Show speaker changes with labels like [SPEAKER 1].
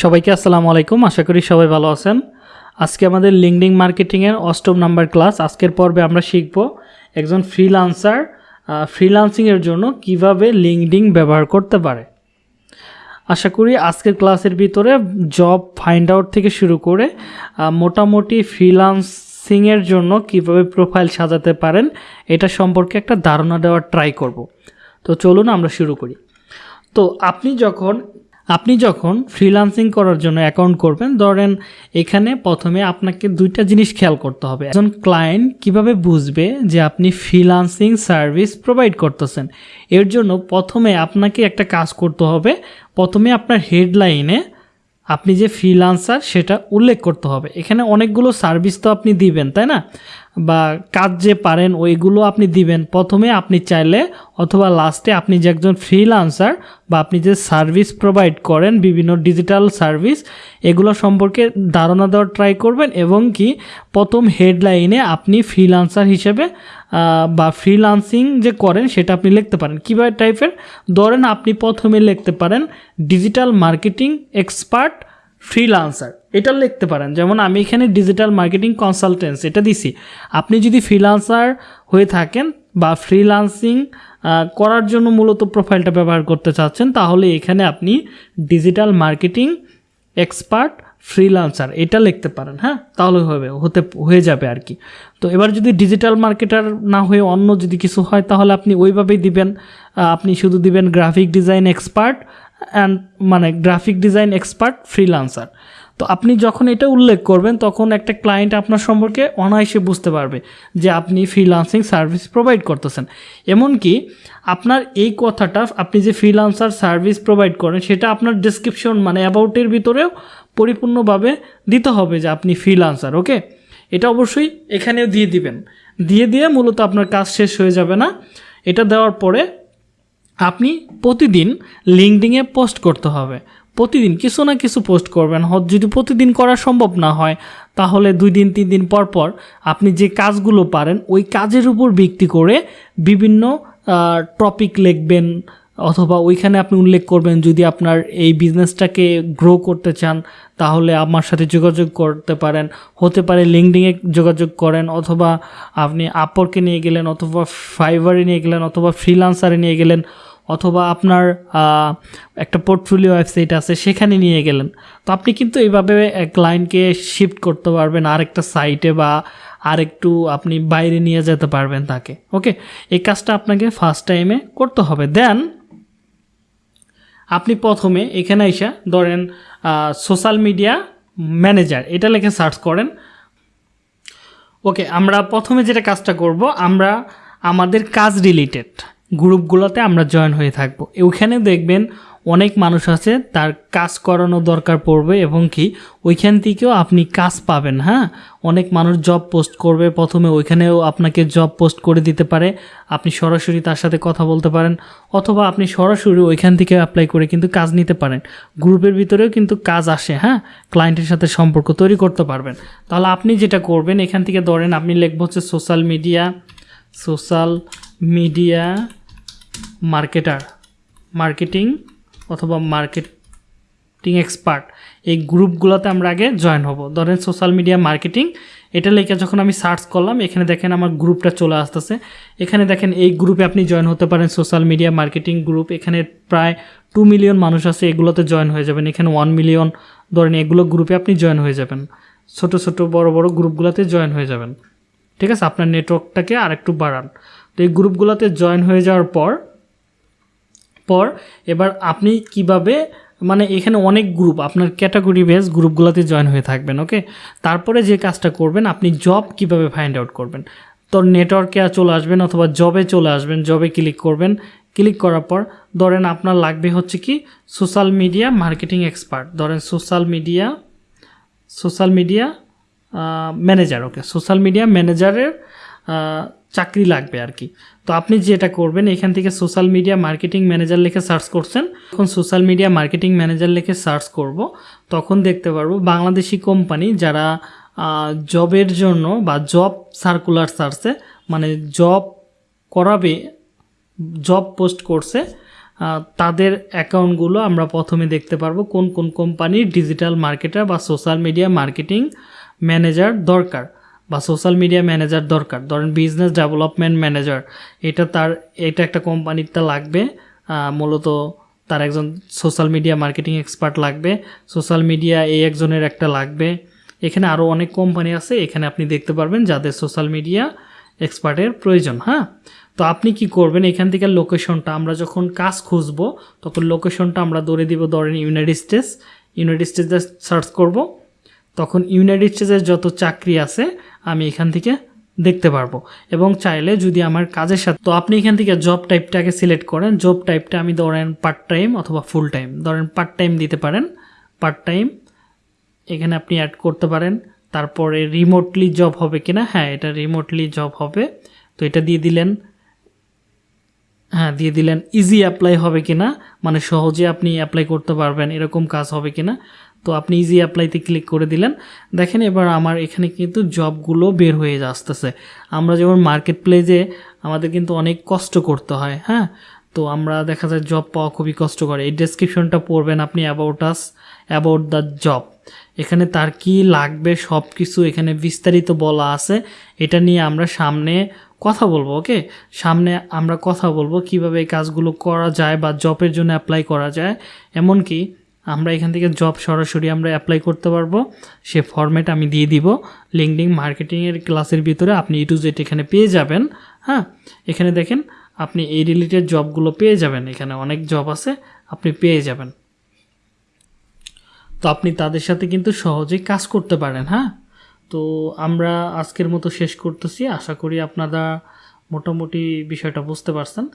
[SPEAKER 1] সবাইকে আসসালামু আলাইকুম, আশা করি সবাই ভালো আছেন। আজকে আমাদের লিঙ্কডিং মার্কেটিংয়ের অষ্টম নাম্বার ক্লাস আজকের পর্বে আমরা শিখব একজন ফ্রিলান্সার ফ্রিলান্সিংয়ের জন্য কীভাবে লিঙ্কডিং ব্যবহার করতে পারে। আশা করি আজকের ক্লাসের ভিতরে জব ফাইন্ড আউট থেকে শুরু করে মোটামুটি ফ্রিলান্সিংয়ের জন্য কীভাবে প্রোফাইল সাজাতে পারেন, এটা সম্পর্কে একটা ধারণা দেওয়ার ট্রাই করব। তো চলুন আমরা শুরু করি। তো আপনি যখন আপনি যখন ফ্রিল্যান্সিং করার জন্য অ্যাকাউন্ট করবেন, ধরেন এখানে প্রথমে আপনাকে দুইটা জিনিস খেয়াল করতে হবে। একজন ক্লায়েন্ট কীভাবে বুঝবে যে আপনি ফ্রিল্যান্সিং সার্ভিস প্রোভাইড করতেছেন? এর জন্য প্রথমে আপনাকে একটা কাজ করতে হবে। প্রথমে আপনার হেডলাইনে আপনি যে ফ্রিলান্সার সেটা উল্লেখ করতে হবে। এখানে অনেকগুলো সার্ভিস তো আপনি দিবেন, তাই না? বা কাজ যে পারেন, ওইগুলো আপনি দিবেন। প্রথমে আপনি চাইলে অথবা লাস্টে আপনি যে একজন ফ্রিলান্সার বা আপনি যে সার্ভিস প্রোভাইড করেন, বিভিন্ন ডিজিটাল সার্ভিস এগুলো সম্পর্কে ধারণা দেওয়ার ট্রাই করবেন এবং কি প্রথম হেডলাইনে আপনি ফ্রিলান্সার হিসেবে বা ফ্রিলান্সিং যে করেন সেটা আপনি লিখতে পারেন। কীভাবে টাইপের ধরেন আপনি প্রথমে লিখতে পারেন ডিজিটাল মার্কেটিং এক্সপার্ট ফ্রিলান্সার এটা লিখতে পারেন। যেমন আমি এখানে ডিজিটাল মার্কেটিং কনসালটেন্স এটা দিছি। আপনি যদি ফ্রিলান্সার হয়ে থাকেন বা ফ্রিলান্সিং করার জন্য মূলত প্রোফাইলটা ব্যবহার করতে চাচ্ছেন, তাহলে এখানে আপনি ডিজিটাল মার্কেটিং এক্সপার্ট ফ্রিলান্সার এটা লিখতে পারেন হ্যাঁ? তাহলে হবে, হতে, হয়ে যাবে আর কি। তো এবার যদি ডিজিটাল মার্কেটার না হয়ে অন্য যদি কিছু হয়, তাহলে আপনি ওইভাবেই দিবেন। আপনি শুধু দিবেন গ্রাফিক ডিজাইন এক্সপার্ট অ্যান্ড মানে গ্রাফিক ডিজাইন এক্সপার্ট ফ্রিলান্সার তো আপনি যখন এটা উল্লেখ করবেন, তখন একটা ক্লায়েন্ট আপনার সম্পর্কে অনায়াসে বুঝতে পারবে যে আপনি ফ্রিলান্সিং সার্ভিস প্রোভাইড করতেছেন। এমনকি আপনার এই কথাটা আপনি যে ফ্রিলান্সার সার্ভিস প্রোভাইড করেন, সেটা আপনার ডেসক্রিপশন মানে অ্যাবাউটের ভিতরেও পরিপূর্ণভাবে দিতে হবে যে আপনি ফ্রিলান্সার ওকে এটা অবশ্যই এখানেও দিয়ে দিবেন। দিয়ে দিয়ে মূলত আপনার কাজ শেষ হয়ে যাবে না। এটা দেওয়ার পরে আপনি প্রতিদিন লিঙ্কডিংয়ে পোস্ট করতে হবে। প্রতিদিন কিছু না কিছু পোস্ট করবেন। যদি প্রতিদিন করা সম্ভব না হয়, তাহলে দুই দিন, তিন দিন পর পর আপনি যে কাজগুলো পারেন, ওই কাজের উপর ভিত্তি করে বিভিন্ন টপিক লিখবেন অথবা ওইখানে আপনি উল্লেখ করবেন, যদি আপনার এই বিজনেসটাকে গ্রো করতে চান, তাহলে আমার সাথে যোগাযোগ করতে পারেন। হতে পারে লিঙ্কডিংয়ে যোগাযোগ করেন, অথবা আপনি আপরকে নিয়ে গেলেন, অথবা ফাইবারে নিয়ে গেলেন, অথবা ফ্রিলান্সারে নিয়ে গেলেন, অথবা আপনার একটা পোর্টফোলিও ওয়েবসাইট আছে, সেখানে নিয়ে গেলেন। তো আপনি কিন্তু এইভাবে ক্লায়েন্টকে শিফট করতে পারবেন, আরেকটা সাইটে বা আরেকটু আপনি বাইরে নিয়ে যেতে পারবেন তাকে। ওকে এই কাজটা আপনাকে ফার্স্ট টাইমে করতে হবে। দেন আপনি প্রথমে এখানে এসে ধরেন সোশ্যাল মিডিয়া ম্যানেজার এটা লিখে সার্চ করেন। ওকে, আমরা প্রথমে যেটা কাজটা করব, আমরা আমাদের কাজ রিলেটেড গ্রুপগুলোতে আমরা জয়েন হয়ে থাকব। ওইখানে দেখবেন অনেক মানুষ আছে, তার কাজ করানো দরকার পড়বে এবং কি ওইখান থেকেও আপনি কাজ পাবেন হ্যাঁ? অনেক মানুষ জব পোস্ট করবে, প্রথমে ওইখানেও আপনাকে জব পোস্ট করে দিতে পারে, আপনি সরাসরি তার সাথে কথা বলতে পারেন, অথবা আপনি সরাসরি ওইখান থেকে অ্যাপ্লাই করে কিন্তু কাজ নিতে পারেন। গ্রুপের ভিতরেও কিন্তু কাজ আসে হ্যাঁ? ক্লায়েন্টের সাথে সম্পর্ক তৈরি করতে পারবেন। তাহলে আপনি যেটা করবেন, এখান থেকে ধরেন আপনি লিখব হচ্ছে social media social media marketer marketing অথবা মার্কেটিং এক্সপার্ট, এই গ্রুপগুলোতে আমরা আগে জয়েন হব। ধরেন সোশ্যাল মিডিয়া মার্কেটিং, এটা লেখা যখন আমি সার্চ করলাম, এখানে দেখেন আমার গ্রুপটা চলে আসতেছে। এখানে দেখেন এই গ্রুপে আপনি জয়েন হতে পারেন, সোশ্যাল মিডিয়া মার্কেটিং গ্রুপ। এখানে প্রায় টু মিলিয়ন মানুষ আছে, এগুলোতে জয়েন হয়ে যাবেন। এখানে ওয়ান মিলিয়ন, ধরেন এগুলো গ্রুপে আপনি জয়েন হয়ে যাবেন। ছোট ছোট, বড় বড় গ্রুপগুলোতে জয়েন হয়ে যাবেন। ঠিক আছে? আপনার নেটওয়ার্কটাকে আরেকটু বাড়ান। তো এই গ্রুপগুলোতে জয়েন হয়ে যাওয়ার পর পর এবার আপনি কীভাবে মানে এখানে অনেক গ্রুপ আপনার ক্যাটাগরি বেস গ্রুপগুলোতে জয়েন হয়ে থাকবেন ওকে তারপরে যে কাজটা করবেন, আপনি জব কীভাবে ফাইন্ড আউট করবেন? তো নেটওয়ার্কে চলে আসবেন অথবা জবে চলে আসবেন জবে ক্লিক করবেন। ক্লিক করার পর ধরেন আপনার লাগবে হচ্ছে কি সোশ্যাল মিডিয়া মার্কেটিং এক্সপার্ট ধরেন social media social media manager okay social media ম্যানেজারের চাকরি লাগবে আর কি। তো আপনি যেটা করবেন, এখান থেকে সোশ্যাল মিডিয়া মার্কেটিং ম্যানেজার লিখে সার্চ করছেন। যখন সোশ্যাল মিডিয়া মার্কেটিং ম্যানেজার লিখে সার্চ করব, তখন দেখতে পারব বাংলাদেশি কোম্পানি যারা জবের জন্য বা জব সার্কুলার সার্চে মানে জব করাবে জব পোস্ট করছে তাদের অ্যাকাউন্টগুলো আমরা প্রথমে দেখতে পারব কোন কোন কোম্পানির ডিজিটাল মার্কেটার বা সোশ্যাল মিডিয়া মার্কেটিং ম্যানেজার দরকার। বা সোশ্যাল মিডিয়া ম্যানেজার দরকার। ধরেন বিজনেস ডেভেলপমেন্ট ম্যানেজার এটা তার, এটা একটা কোম্পানিতে লাগবে মূলত তার একজন সোশ্যাল মিডিয়া মার্কেটিং এক্সপার্ট লাগবে সোশ্যাল মিডিয়া এই একজনের একটা লাগবে। এখানে আরও অনেক কোম্পানি আছে, এখানে আপনি দেখতে পারবেন যাদের সোশ্যাল মিডিয়া এক্সপার্টের প্রয়োজন হ্যাঁ? তো আপনি কি করবেন, এখান থেকে লোকেশনটা আমরা যখন কাজ খুঁজবো, তখন লোকেশনটা আমরা ধরে দিব ধরেন ইউনাইটেড স্টেটস ইউনাইটেড স্টেটসে সার্চ করব। তখন ইউনাইটেড স্টেটসের যত চাকরি আছে, আমি এখান থেকে দেখতে পারব। এবং চাইলে যদি আমার কাজের সাথে, তো আপনি এখান থেকে জব টাইপটাকে সিলেক্ট করেন। জব টাইপটা আমি ধরেন পার্ট টাইম অথবা ফুল টাইম ধরেন পার্ট টাইম দিতে পারেন। পার্ট টাইম এখানে আপনি অ্যাড করতে পারেন। তারপরে রিমোটলি জব হবে কিনা? হ্যাঁ এটা রিমোটলি জব হবে। তো এটা দিয়ে দিলেন। হ্যাঁ দিয়ে দিলেন। ইজি অ্যাপ্লাই হবে কিনা? মানে সহজে আপনি অ্যাপ্লাই করতে পারবেন। এরকম কাজ হবে কিনা? তো আপনি ইজি অ্যাপ্লাইতে ক্লিক করে দিলেন। দেখেন এবার আমার এখানে কিন্তু জবগুলো বের হয়ে আসতেছে। আমরা যেমন মার্কেট প্লেসে আমাদের কিন্তু অনেক কষ্ট করতে হয় হ্যাঁ? তো আমরা দেখা যায় জব পাওয়া খুবই কষ্টকর। এই ডেসক্রিপশনটা পড়বেন আপনি about us about the job এখানে তার কি লাগবে সব কিছু এখানে বিস্তারিত বলা আছে। এটা নিয়ে আমরা সামনে কথা বলব ওকে সামনে আমরা কথা বলব কীভাবে এই কাজগুলো করা যায় বা জবের জন্য অ্যাপ্লাই করা যায়। এমনকি আমরা এখান থেকে জব সরাসরি আমরা অ্যাপ্লাই করতে পারব। সে ফর্মেট আমি দিয়ে দিব। লিঙ্কডিং মার্কেটিংয়ের ক্লাসের ভিতরে আপনি ইটু জেট এখানে পেয়ে যাবেন। হ্যাঁ? এখানে দেখেন, আপনি এই রিলেটেড জবগুলো পেয়ে যাবেন। এখানে অনেক জব আছে, আপনি পেয়ে যাবেন। তো আপনি তাদের সাথে কিন্তু সহজেই কাজ করতে পারেন। হ্যাঁ? তো আমরা আজকের মতো শেষ করতেছি। আশা করি আপনারা মোটামুটি বিষয়টা বুঝতে পারছেন।